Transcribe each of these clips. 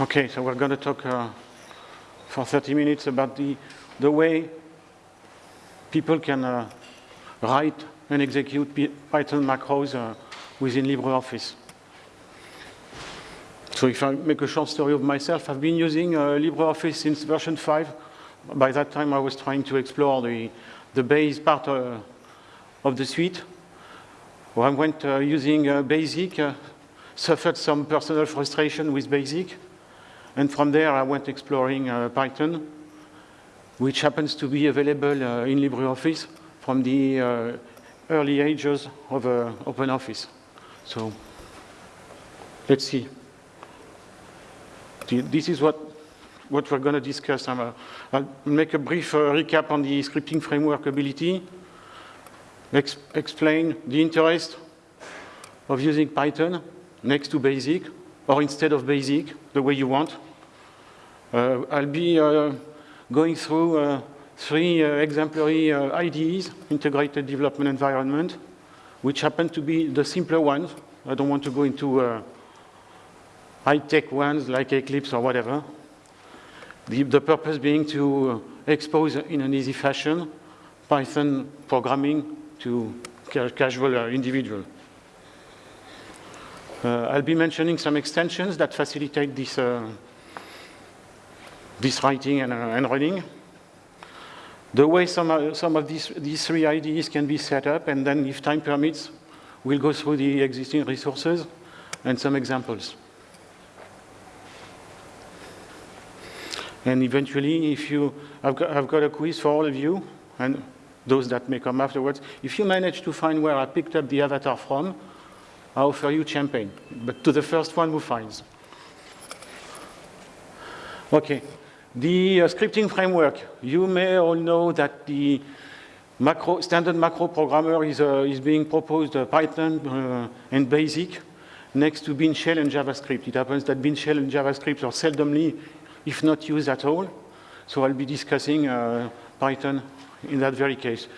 Okay, so we're going to talk uh, for 30 minutes about the, the way people can uh, write and execute Python macros uh, within LibreOffice. So if I make a short story of myself, I've been using uh, LibreOffice since version 5. By that time, I was trying to explore the, the base part uh, of the suite. Well, I went uh, using BASIC, suffered some personal frustration with BASIC, and from there I went exploring uh, Python, which happens to be available uh, in LibreOffice from the uh, early ages of OpenOffice. So let's see. This is what, what we're going to discuss. Uh, I'll make a brief recap on the scripting framework ability, ex explain the interest of using Python next to BASIC, or instead of basic, the way you want. Uh, I'll be uh, going through uh, three uh, exemplary uh, IDEs, integrated development environment, which happen to be the simpler ones. I don't want to go into uh, high-tech ones like Eclipse or whatever. The, the purpose being to expose in an easy fashion Python programming to ca casual individual. Uh, I'll be mentioning some extensions that facilitate this, uh, this writing and, uh, and, running. The way some, some of these, these three IDEs can be set up, and then if time permits, we'll go through the existing resources and some examples. And eventually, if you, I've got, I've got a quiz for all of you, and those that may come afterwards. If you manage to find where I picked up the avatar from, I offer you champagne, but to the first one who finds. Okay, the uh, scripting framework. You may all know that the macro, standard macro programmer is, uh, is being proposed uh, Python uh, and BASIC next to Bean Shell and JavaScript. It happens that Bean Shell and JavaScript are seldomly, if not used at all. So I'll be discussing uh, Python in that very case.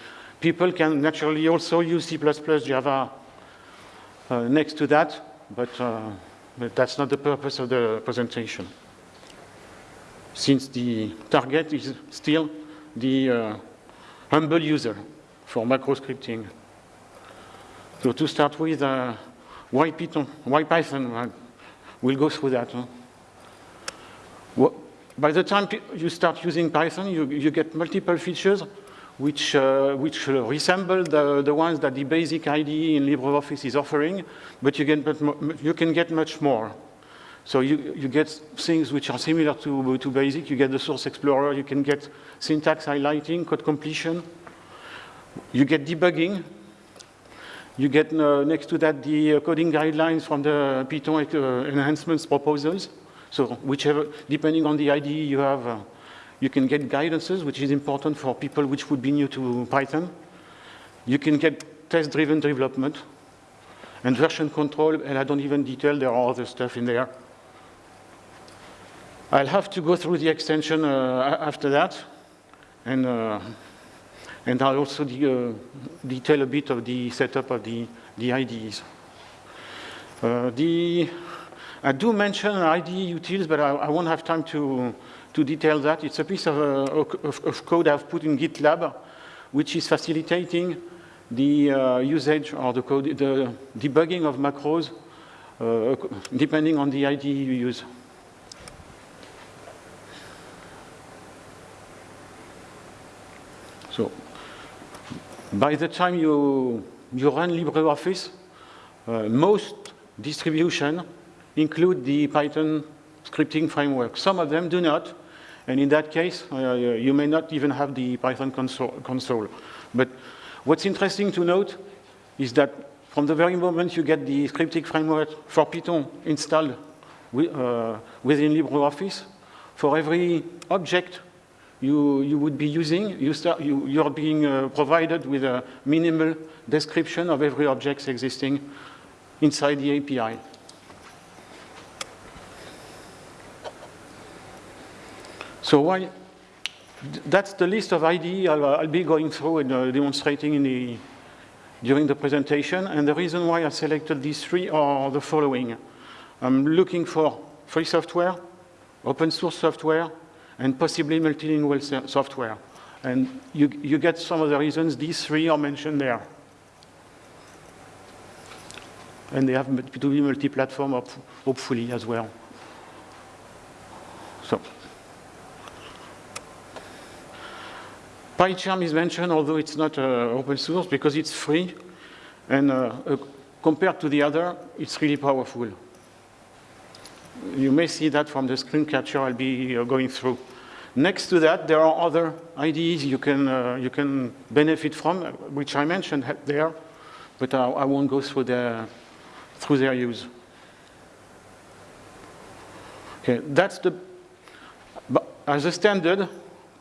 People can naturally also use C++, Java, uh, next to that, but, uh, but that's not the purpose of the presentation. Since the target is still the uh, humble user for macro scripting. So to start with, why Python? Why Python? We'll go through that. Huh? By the time you start using Python, you, you get multiple features which, uh, which resemble the, the ones that the basic IDE in LibreOffice is offering, but you, get, you can get much more. So you, you get things which are similar to, to BASIC. You get the source explorer. You can get syntax highlighting, code completion. You get debugging. You get uh, next to that the uh, coding guidelines from the Python uh, enhancements proposals. So whichever, depending on the IDE you have, uh, you can get guidances, which is important for people which would be new to Python. You can get test-driven development and version control, and I don't even detail, there are other stuff in there. I'll have to go through the extension uh, after that, and, uh, and I'll also de uh, detail a bit of the setup of the, the IDEs. Uh, the, I do mention IDE utils, but I, I won't have time to, to detail that. It's a piece of, uh, of, of, code I've put in GitLab, which is facilitating the uh, usage or the code, the debugging of macros, uh, depending on the IDE you use. So, by the time you, you run LibreOffice, uh, most distributions include the Python scripting framework. Some of them do not, and in that case, uh, you may not even have the Python console. But what's interesting to note is that from the very moment you get the scripting framework for Python installed uh, within LibreOffice, for every object you, you would be using, you start, you, you're being uh, provided with a minimal description of every object existing inside the API. So why, that's the list of IDE I'll, I'll be going through and uh, demonstrating in the, during the presentation. And the reason why I selected these three are the following. I'm looking for free software, open source software, and possibly multilingual software. And you, you get some of the reasons, these three are mentioned there. And they have to be multi-platform, hopefully, as well. So, PyCharm is mentioned, although it's not uh, open source, because it's free. And uh, uh, compared to the other, it's really powerful. You may see that from the screen capture I'll be going through. Next to that, there are other IDEs you can, uh, you can benefit from, which I mentioned there, but I, I won't go through, the, through their use. Okay, that's the, as a standard,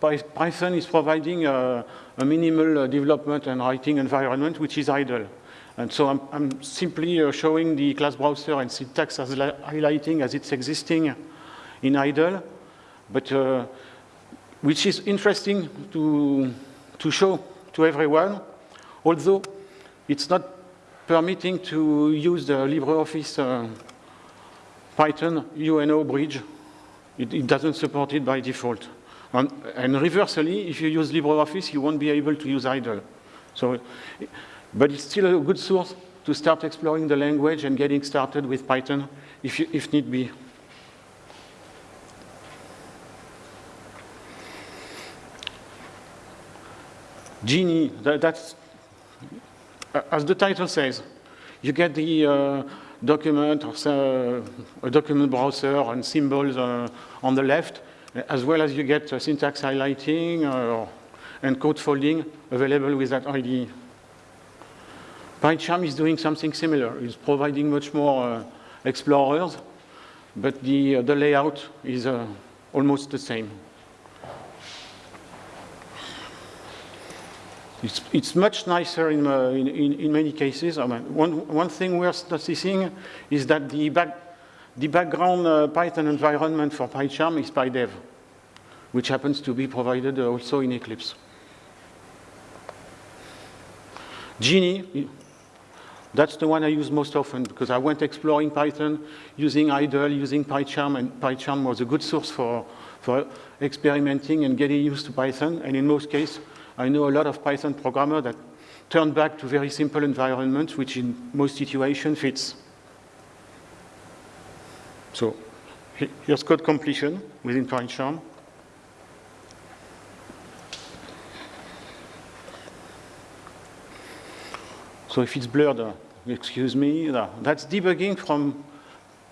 Python is providing a, a minimal development and writing environment, which is idle. And so I'm, I'm simply uh, showing the class browser and syntax as highlighting as it's existing in idle. But uh, which is interesting to, to show to everyone, although it's not permitting to use the LibreOffice uh, Python UNO bridge. It, it, doesn't support it by default. And, and reversely, if you use LibreOffice, you won't be able to use idle. So, but it's still a good source to start exploring the language and getting started with Python if, you, if need be. Geany, that, that's, uh, as the title says, you get the uh, document or uh, a document browser and symbols uh, on the left, as well as you get uh, syntax highlighting uh, and code folding available with that IDE. PyCharm is doing something similar. It's providing much more explorers, but the, the layout is almost the same. It's, it's much nicer in, uh, in, in, many cases. I mean, one, one thing we're noticing is that the, back, the background uh, Python environment for PyCharm is PyDev, which happens to be provided also in Eclipse. Geany, that's the one I use most often because I went exploring Python using idle, using PyCharm, and PyCharm was a good source for, for experimenting and getting used to Python. And in most cases, I know a lot of Python programmers that turn back to very simple environments, which in most situations fits. So here's code completion within PyCharm. So if it's blurred, uh, excuse me, uh, that's debugging from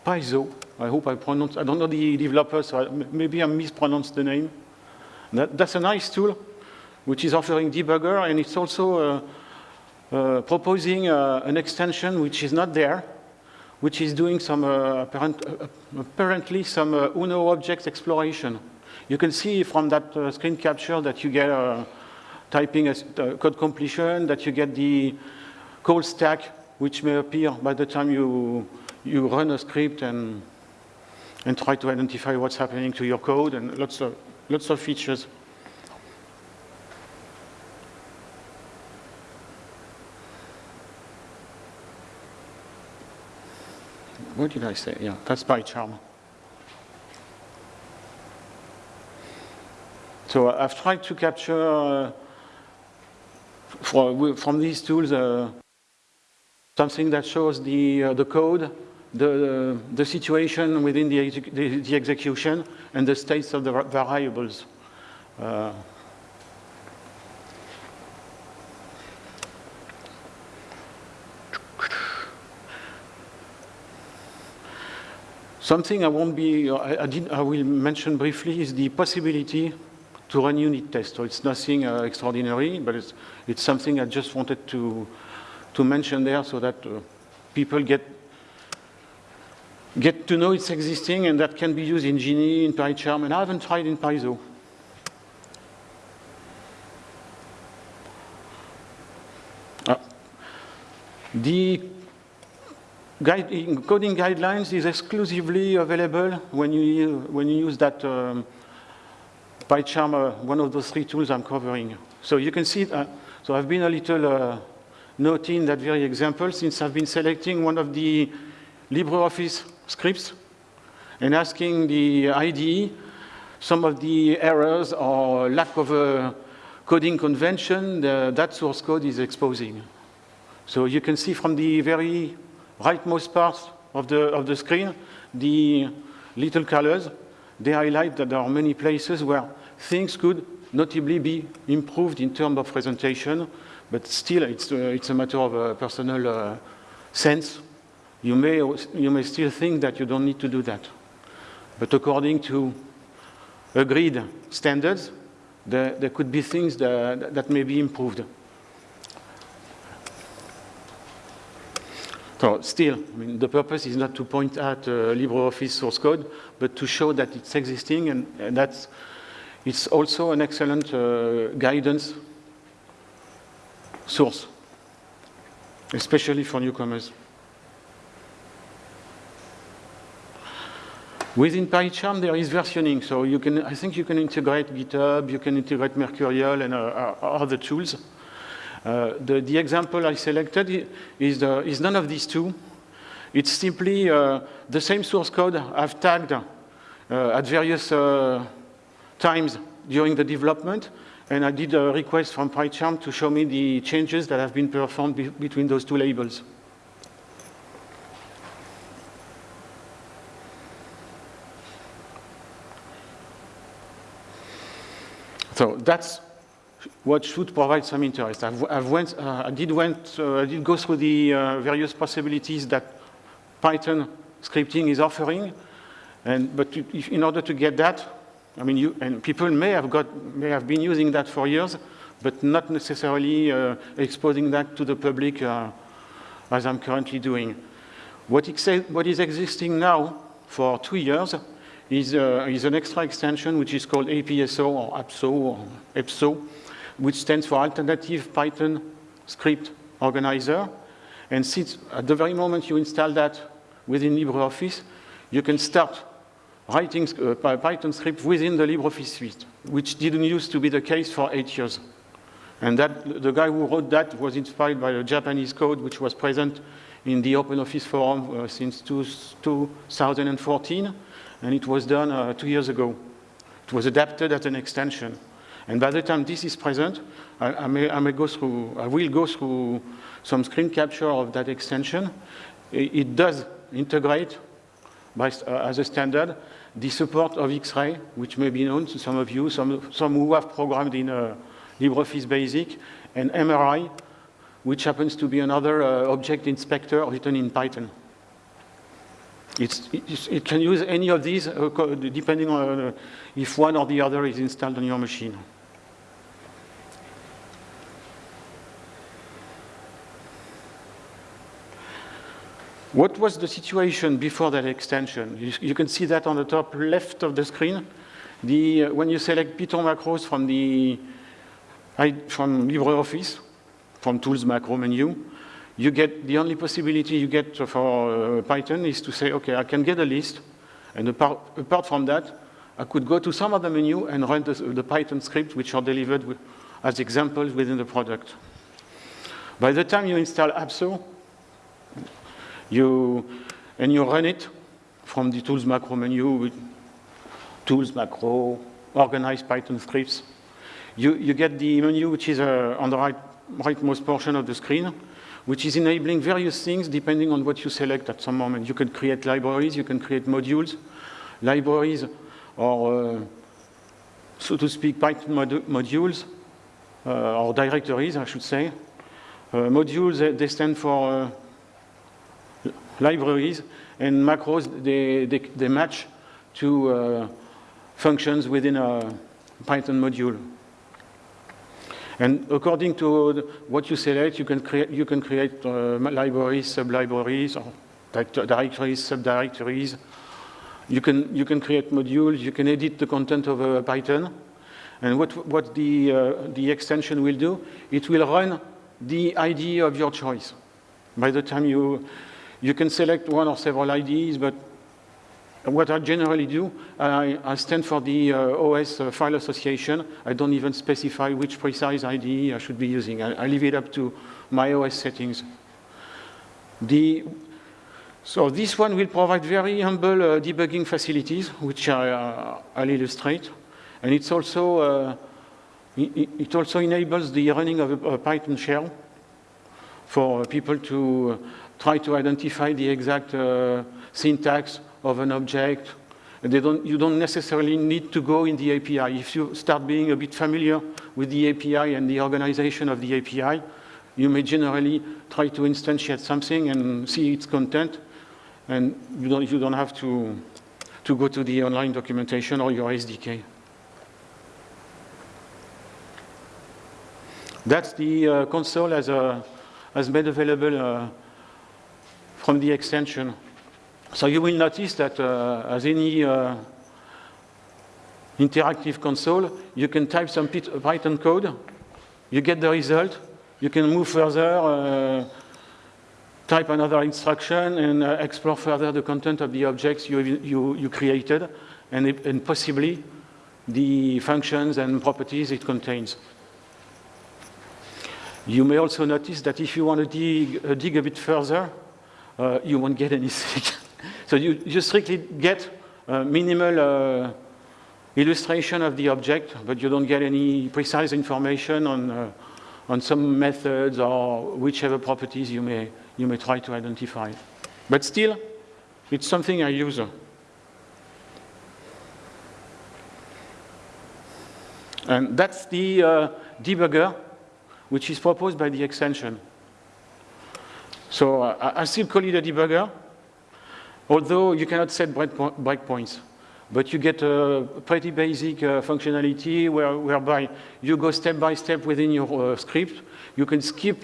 Pyzo. I hope I pronounced, I don't know the developer, so I, maybe I mispronounced the name. That, that's a nice tool which is offering debugger, and it's also uh, uh, proposing uh, an extension which is not there, which is doing some uh, apparent, uh, uh, apparently some UNO object exploration. You can see from that screen capture that you get typing a, code completion, that you get the call stack, which may appear by the time you, you run a script and, and try to identify what's happening to your code, and lots of, lots of features. What did I say? Yeah, that's PyCharm. So uh, I've tried to capture uh, for, from these tools uh, something that shows the, uh, the code, the, the situation within the, the, the, execution, and the states of the variables. Something I won't be, I, I, did, I will mention briefly is the possibility to run unit tests. So it's nothing uh, extraordinary, but it's, it's something I just wanted to, to mention there so that uh, people get, get to know it's existing and that can be used in Geany, in PyCharm, and I haven't tried in Pyzo. Uh, the Guide, coding guidelines is exclusively available when you, when you use that um, PyCharm, uh, one of those three tools I'm covering. So you can see, uh, so I've been a little uh, naughty in that very example since I've been selecting one of the LibreOffice scripts. and asking the IDE some of the errors or lack of a coding convention that source code is exposing. So you can see from the very rightmost part of the, of the screen, the little colors, they highlight that there are many places where things could notably be improved in terms of presentation, but still it's, uh, it's a matter of uh, personal uh, sense. You may, you may still think that you don't need to do that. But according to agreed standards, there, there could be things that, that may be improved. So still, I mean, the purpose is not to point at uh, LibreOffice source code, but to show that it's existing and, and that's it's also an excellent uh, guidance source, especially for newcomers. Within PyCharm, there is versioning, so you can, I think you can integrate GitHub, you can integrate Mercurial and uh, uh other tools. Uh, the, the, example I selected is, the, is, none of these two. It's simply uh, the same source code I've tagged uh, at various uh, times during the development, and I did a request from PyCharm to show me the changes that have been performed be between those two labels. So that's what should provide some interest. I've, I've went, uh, I, did went, uh, I did go through the uh, various possibilities that Python scripting is offering, and, but if, in order to get that, I mean, you, and people may have, got, may have been using that for years, but not necessarily uh, exposing that to the public uh, as I'm currently doing. What, what is existing now for two years is, uh, is an extra extension which is called APSO or APSO or EPSO, which stands for Alternative Python Script Organizer. And since at the very moment you install that within LibreOffice, you can start writing uh, Python script within the LibreOffice suite, which didn't used to be the case for eight years. And that, the guy who wrote that was inspired by a Japanese code which was present in the OpenOffice forum uh, since two, 2014 and it was done uh, two years ago. It was adapted as an extension. And by the time this is present, I, I, may, I may go through, I will go through some screen capture of that extension. It, it does integrate by, uh, as a standard the support of X-ray, which may be known to some of you, some, some who have programmed in uh, LibreOffice Basic, and MRI, which happens to be another uh, object inspector written in Python. It's, it can use any of these uh, depending on uh, if one or the other is installed on your machine. What was the situation before that extension? You, you can see that on the top left of the screen. The, uh, when you select Python macros from the from LibreOffice, from Tools Macro menu, you get, the only possibility you get for uh, Python is to say, okay, I can get a list, and apart, apart, from that, I could go to some other menu and run the, the Python script which are delivered as examples within the product. By the time you install APSO, you, and you run it from the tools macro menu with tools macro, organized Python scripts, you, you get the menu which is uh, on the right, rightmost portion of the screen, which is enabling various things depending on what you select at some moment. You can create libraries, you can create modules. Libraries or, uh, so to speak, Python mod modules, uh, or directories, I should say. Uh, modules, they stand for uh, libraries, and macros, they, they, they match to uh, functions within a Python module. And according to what you select, you can create, you can create uh, libraries, sub-libraries, or directories, subdirectories. You can, you can create modules, you can edit the content of a Python. And what, what the, uh, the extension will do, it will run the IDE of your choice. By the time you, you can select one or several IDEs, but what I generally do, I, I stand for the uh, OS uh, file association. I don't even specify which precise IDE I should be using. I, I leave it up to my OS settings. The, So this one will provide very humble uh, debugging facilities, which I, uh, I'll illustrate. And it's also, uh, it, also enables the running of a, a Python shell for people to try to identify the exact uh, syntax of an object. Don't, you don't necessarily need to go in the API. If you start being a bit familiar with the API and the organization of the API, you may generally try to instantiate something and see its content and you don't, you don't have to, to go to the online documentation or your SDK. That's the uh, console as, a, as made available uh, from the extension. So you will notice that uh, as any uh, interactive console, you can type some Python code, you get the result, you can move further, uh, type another instruction and uh, explore further the content of the objects you, you, you created and, it, and, possibly the functions and properties it contains. You may also notice that if you want to dig, uh, dig a bit further, uh, you won't get anything. so you just strictly get a minimal uh, illustration of the object, but you don't get any precise information on, uh, on some methods or whichever properties you may, you may try to identify. But still, it's something I use. And that's the uh, debugger, which is proposed by the extension. So uh, I still call it a debugger, although you cannot set breakpoints. But you get a pretty basic uh, functionality where, whereby you go step by step within your uh, script. You can skip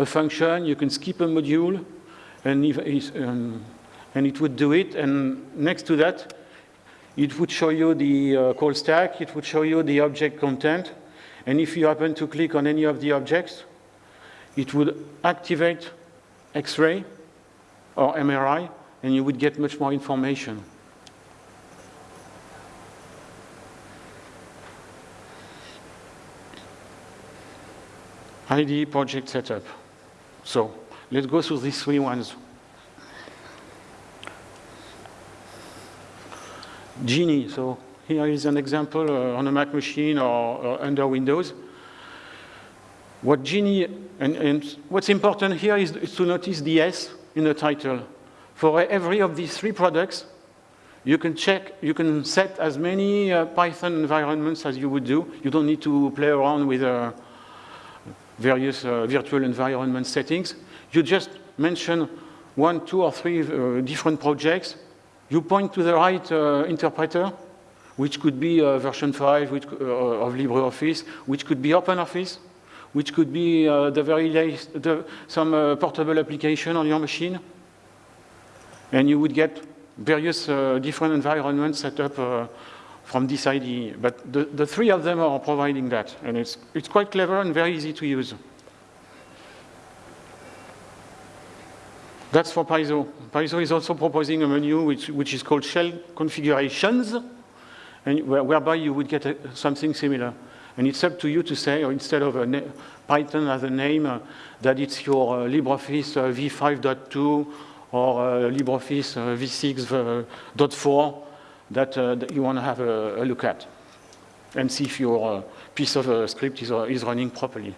a function, you can skip a module, and, if, um, and it would do it. And next to that, it would show you the uh, call stack, it would show you the object content, and if you happen to click on any of the objects, it would activate X-ray or MRI, and you would get much more information. IDE project setup. So let's go through these three ones. Geany, so here is an example uh, on a Mac machine or, under Windows. What Geany, and, and what's important here is, to notice the S in the title. For every of these three products, you can check, you can set as many uh, Python environments as you would do. You don't need to play around with uh, various uh, virtual environment settings. You just mention one, two, or three uh, different projects. You point to the right uh, interpreter, which could be version 5 which, of LibreOffice, which could be OpenOffice, which could be the very latest, the, some portable application on your machine. And you would get various different environments set up from this IDE. But the, the three of them are providing that, and it's, it's quite clever and very easy to use. That's for Pyzo. Pyzo is also proposing a menu which, which is called shell configurations, and where, whereby you would get a, something similar. And it's up to you to say, or instead of a Python as a name, uh, that it's your uh, LibreOffice uh, v5.2 or uh, LibreOffice uh, v6.4 that, uh, that you want to have a, a, look at and see if your piece of script is, is running properly.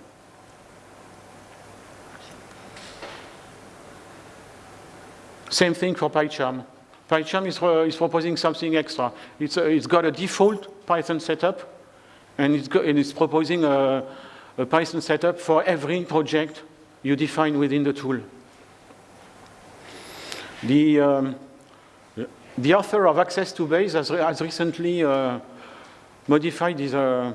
Same thing for PyCharm. PyCharm is, uh, is proposing something extra. It's, uh, it's got a default Python setup, and it's, and it's proposing a, a, Python setup for every project you define within the tool. The, um, the author of Access2Base has, re has recently uh, modified his, uh,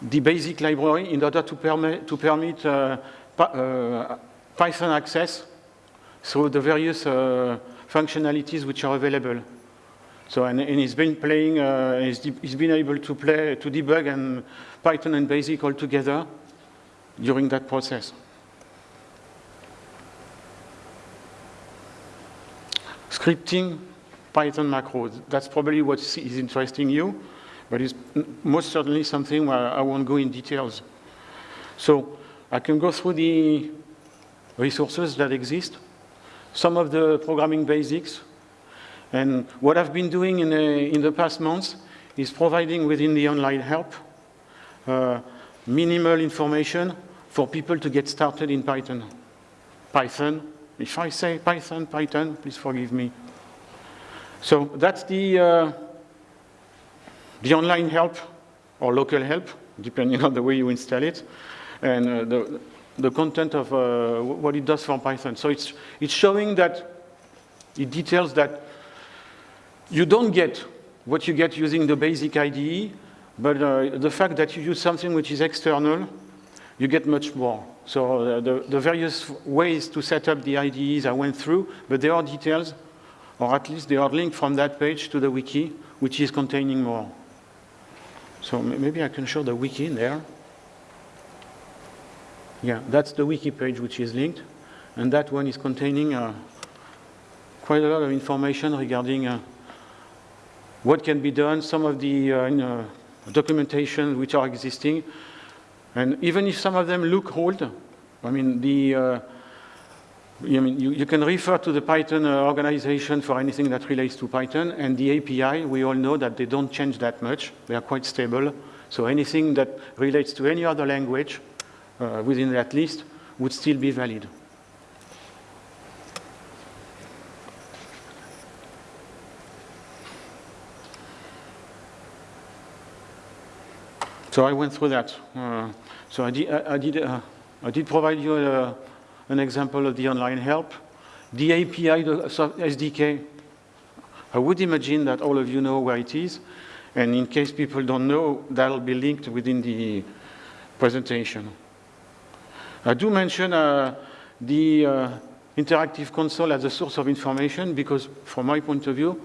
the basic library in order to, permit, to permit uh, uh, Python access through the various uh, functionalities which are available. So, and, and he's been playing, uh, he's, he's, been able to play, to debug and Python and BASIC all together during that process. Scripting Python macros. That's probably what is interesting you, but it's most certainly something where I won't go in details. So I can go through the resources that exist. some of the programming basics. And what I've been doing in the, in the past months is providing within the online help uh, minimal information for people to get started in Python. Python, if I say Python, Python, please forgive me. So that's the, uh, the online help or local help, depending on the way you install it, and uh, the, the content of uh, what it does for Python. So it's, it's showing that, it details that you don't get what you get using the basic IDE, but uh, the fact that you use something which is external, you get much more. So uh, the, the various ways to set up the IDEs I went through, but there are details or at least they are linked from that page to the wiki, which is containing more. So maybe I can show the wiki in there. Yeah, that's the wiki page which is linked, and that one is containing uh, quite a lot of information regarding uh, what can be done, some of the uh, documentation which are existing, and even if some of them look old, I mean, the uh, I mean, you, you, can refer to the Python uh, organization for anything that relates to Python, and the API, we all know that they don't change that much. They are quite stable. So anything that relates to any other language uh, within that list would still be valid. So I went through that. Uh, so I did, I, did, uh, I did provide you a, an example of the online help. The API, the SDK, I would imagine that all of you know where it is. And in case people don't know, that'll be linked within the presentation. I do mention uh, the uh, interactive console as a source of information because from my point of view,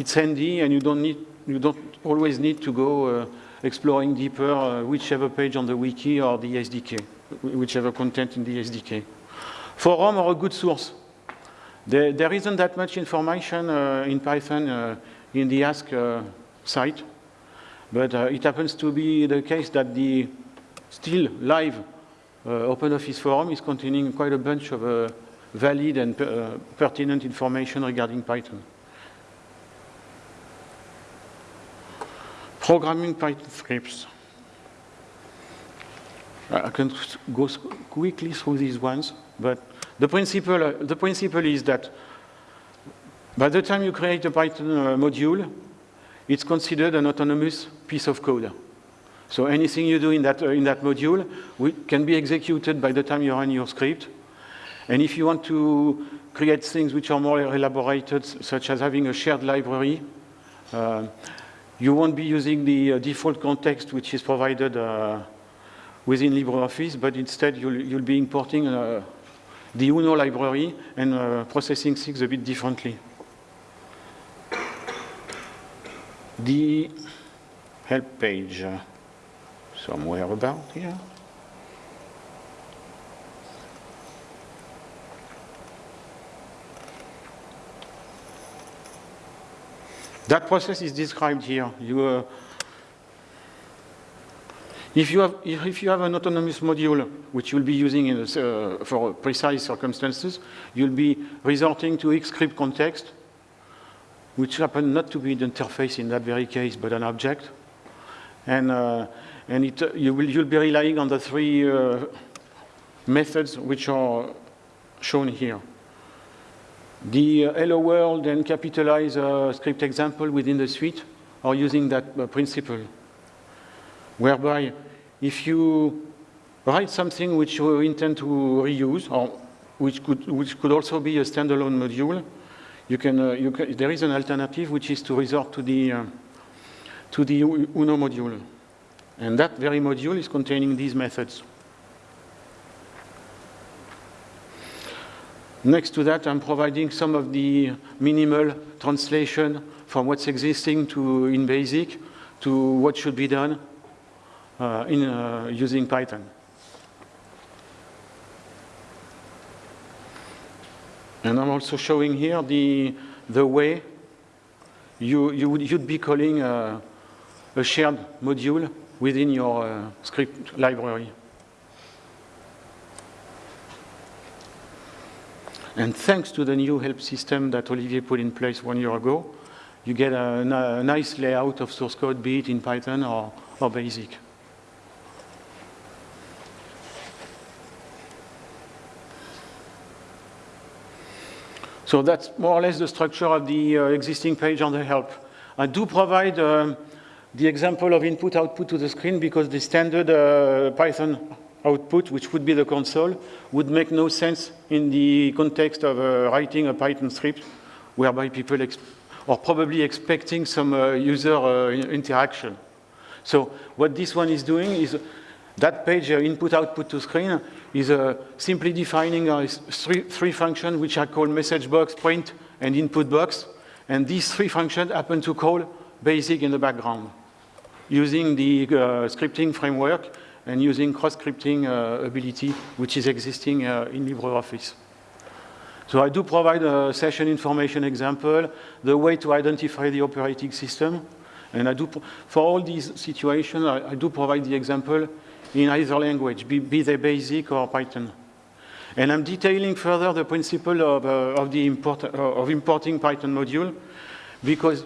it's handy and you don't need, you don't always need to go uh, exploring deeper uh, whichever page on the wiki or the SDK, whichever content in the SDK. Forum are a good source. There, there isn't that much information uh, in Python uh, in the Ask uh, site, but uh, it happens to be the case that the still live uh, OpenOffice forum is containing quite a bunch of uh, valid and pertinent information regarding Python. Programming Python scripts. I can go quickly through these ones. But the principle, the principle is that by the time you create a Python uh, module, it's considered an autonomous piece of code. So anything you do in that, uh, in that module can be executed by the time you run your script. And if you want to create things which are more elaborated, such as having a shared library, uh, you won't be using the uh, default context which is provided uh, within LibreOffice, but instead you'll, you'll be importing uh, the UNO library and processing things a bit differently. The help page, somewhere about here. That process is described here. You, uh, if you have, if you have an autonomous module, which you'll be using a, uh, for precise circumstances, you'll be resorting to Xscript context, which happen not to be the interface in that very case, but an object. And, uh, and it, uh, you will, you'll be relying on the three uh, methods which are shown here. The uh, hello world and capitalize uh, script example within the suite are using that principle, whereby if you write something which you intend to reuse, or which could, which could also be a standalone module, you can, uh, you can, there is an alternative which is to resort to the, uh, to the UNO module. And that very module is containing these methods. Next to that, I'm providing some of the minimal translation from what's existing to in BASIC to what should be done uh, in uh, using Python. And I'm also showing here the, the way you, you would, you'd be calling a, a shared module within your uh, script library. And thanks to the new help system that Olivier put in place one year ago, you get a, a nice layout of source code, be it in Python or, or BASIC. So that's more or less the structure of the uh, existing page on the help. I do provide um, the example of input-output to the screen because the standard uh, Python output, which would be the console, would make no sense in the context of uh, writing a Python script whereby people are probably expecting some uh, user uh, interaction. So what this one is doing is that page uh, input-output to screen is uh, simply defining three, three functions which are called message box, print, and input box. And these three functions happen to call basic in the background using the uh, scripting framework and using cross-scripting uh, ability which is existing uh, in LibreOffice. So I do provide a session information example, the way to identify the operating system, and I do, for all these situations, I, I do provide the example in either language, be, be they BASIC or Python. And I'm detailing further the principle of, uh, of, the import, uh, of importing Python module because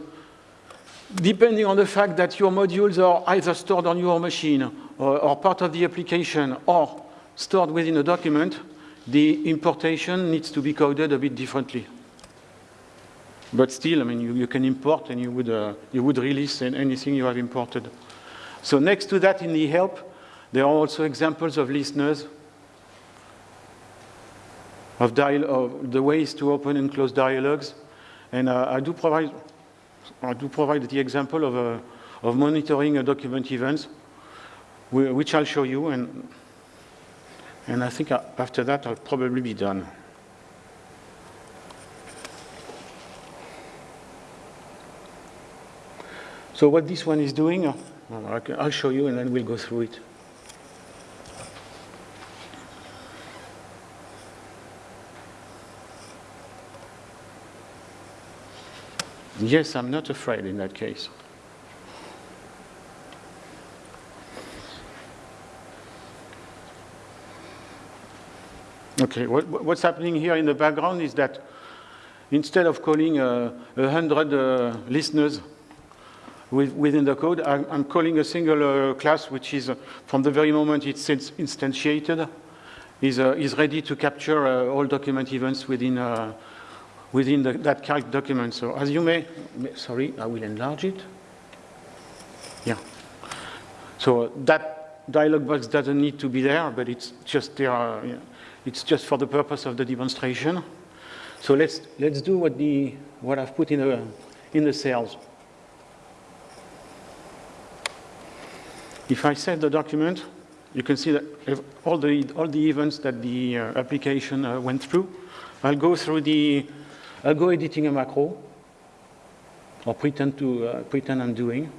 depending on the fact that your modules are either stored on your machine or, or, part of the application or stored within a document, the importation needs to be coded a bit differently. But still, I mean, you, you can import and you would, uh, you would release anything you have imported. So next to that in the help, there are also examples of listeners, of, of the ways to open and close dialogues. And uh, I, do provide, I do provide the example of, uh, of monitoring a document events, which I'll show you. And, and I think after that, I'll probably be done. So what this one is doing, uh, I'll show you and then we'll go through it. Yes, I'm not afraid in that case. Okay, what, what's happening here in the background is that instead of calling uh, a uh, hundred uh, listeners with, within the code, I'm, I'm calling a single uh, class which is, uh, from the very moment it's instantiated, is, uh, is ready to capture all document events within within the, that calc document. So as you may, sorry, I will enlarge it. Yeah. So that dialog box doesn't need to be there, but it's just there. Uh, it's just for the purpose of the demonstration. So let's let's do what the what I've put in the in the cells. If I save the document, you can see that all the all the events that the uh, application uh, went through. I'll go through the I'll go editing a macro, or pretend to uh, pretend I'm doing.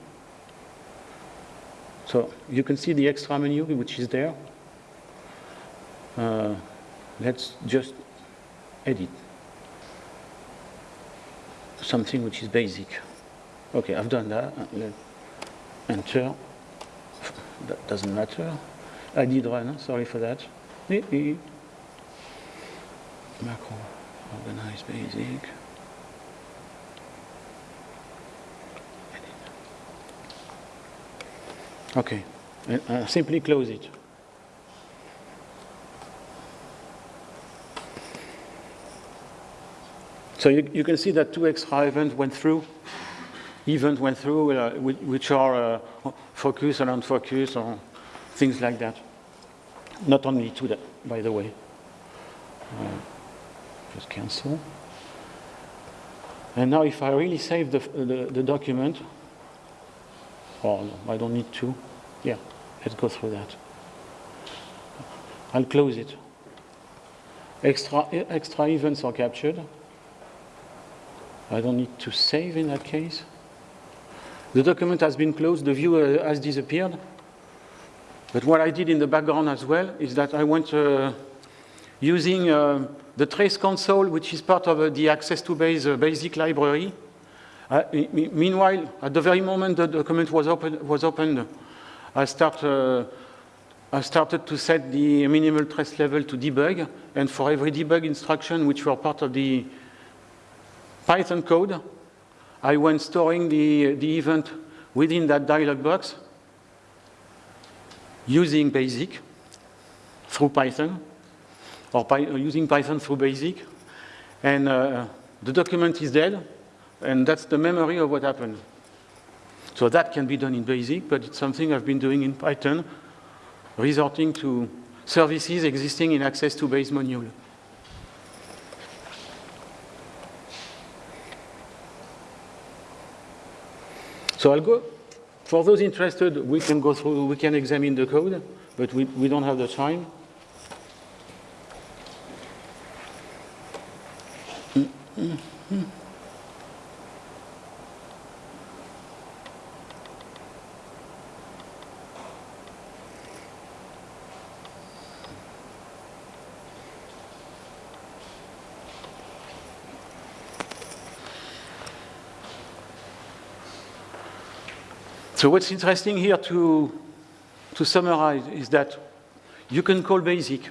So you can see the extra menu which is there. Uh, let's just edit something which is basic. Okay, I've done that. Enter. That doesn't matter. I did run, sorry for that. Macro organize basic. Okay, and uh, simply close it. So you, you, can see that two extra events went through, event went through, uh, which are uh, focus and unfocus or things like that. Not only two, that, by the way. Uh, just cancel. And now if I really save the, the, the document, oh, no, I don't need to. Yeah, let's go through that. I'll close it. Extra, extra events are captured. I don't need to save in that case. The document has been closed, the view uh, has disappeared. But what I did in the background as well is that I went uh, using uh, the trace console, which is part of uh, the Access2Base uh, basic library. Uh, meanwhile, at the very moment the document was, open, was opened, I start I started to set the minimal trace level to debug, and for every debug instruction which were part of the Python code, I went storing the, the event within that dialog box using BASIC through Python, or Py using Python through BASIC, and uh, the document is dead, and that's the memory of what happened. So that can be done in BASIC, but it's something I've been doing in Python resorting to services existing in Access2Base module. So I'll go, for those interested, we can go through, we can examine the code, but we, we don't have the time. Mm -hmm. So what's interesting here to, to summarize is that you can call BASIC.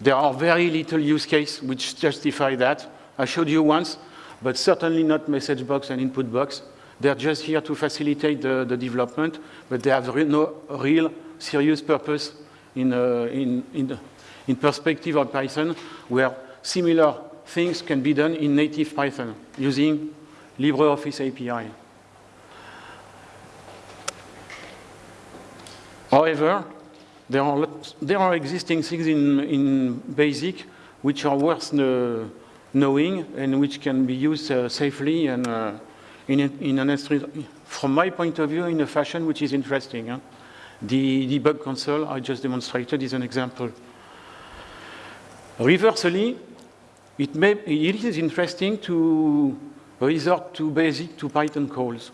There are very little use case which justify that. I showed you once, but certainly not message box and input box. They're just here to facilitate the, the development, but they have re no real serious purpose in, uh, in, in, in perspective of Python, where similar things can be done in native Python using LibreOffice API. However, there are, there are existing things in, in BASIC which are worth uh, knowing and which can be used uh, safely and uh, in, in an from my point of view, in a fashion which is interesting. Huh? The debug console I just demonstrated is an example. Reversely, it, may, it is interesting to resort to basic to Python calls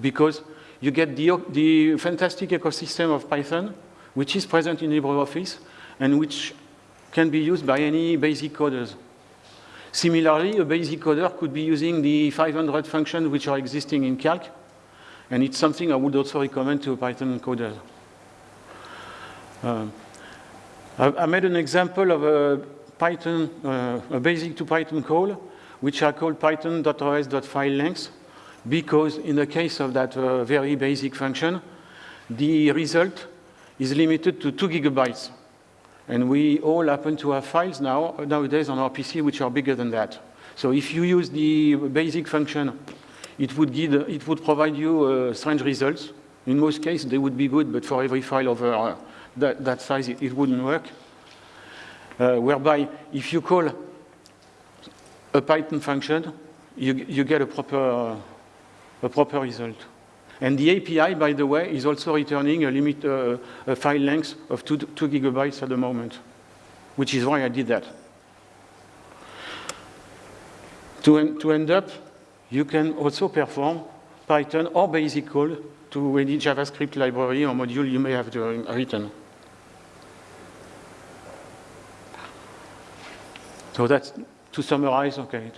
because you get the, the fantastic ecosystem of Python, which is present in LibreOffice and which can be used by any basic coders. Similarly, a basic coder could be using the 500 functions which are existing in Calc, and it's something I would also recommend to a Python coder. Uh, I, I, made an example of a Python, uh, a basic to Python call, which I call python.os.filelength because in the case of that uh, very basic function, the result is limited to two gigabytes. And we all happen to have files now, nowadays on our PC, which are bigger than that. So if you use the basic function, it would, give, it would provide you uh, strange results. In most cases, they would be good, but for every file over uh, that, that, size, it, it wouldn't work. Uh, whereby, if you call a Python function, you, you get a proper uh, a proper result. And the API, by the way, is also returning a limit uh, a file length of two, two gigabytes at the moment, which is why I did that. To, en to end up, you can also perform Python or basic code to any JavaScript library or module you may have written. So that's to summarize, okay,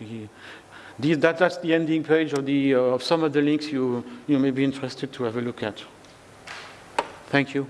this, that, that's the ending page of, the, uh, of some of the links you, you may be interested to have a look at. Thank you.